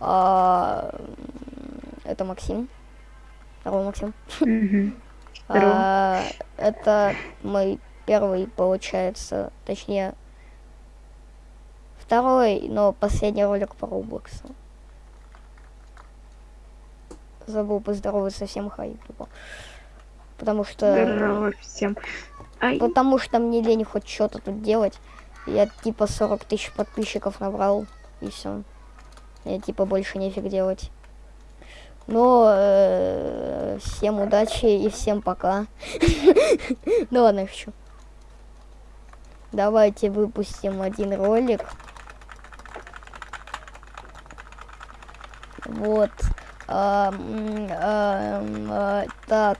А, это Максим. Здорово, Максим. Мгм. А, это мой первый, получается, точнее, второй, но последний ролик по Роблоксу. Забыл поздороваться всем хай, тупо. Потому что... Здорово всем. Ай, Потому что мне лень хоть что-то тут делать. Я типа 40 тысяч подписчиков набрал, и все. Я типа больше нефиг делать. Но э, всем удачи и всем пока. Ну ладно, шучу. Давайте выпустим один ролик. Вот. Так.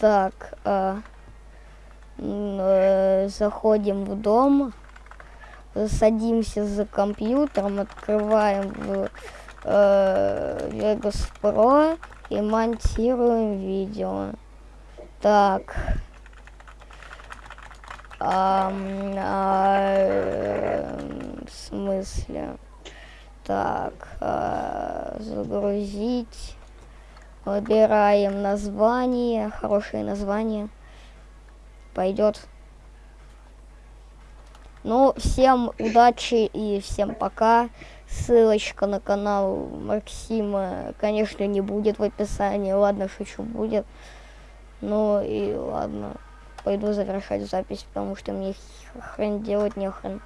так. э, заходим в дом. Садимся за компьютером, открываем в э, Vegas Pro и монтируем видео. Так. А, э, в смысле? Так, а, загрузить. Выбираем название, хорошее название. Пойдет. Ну, всем удачи и всем пока. Ссылочка на канал Максима, конечно, не будет в описании. Ладно, шучу, будет. Ну и ладно. Пойду завершать запись, потому что мне хрен делать не хрен.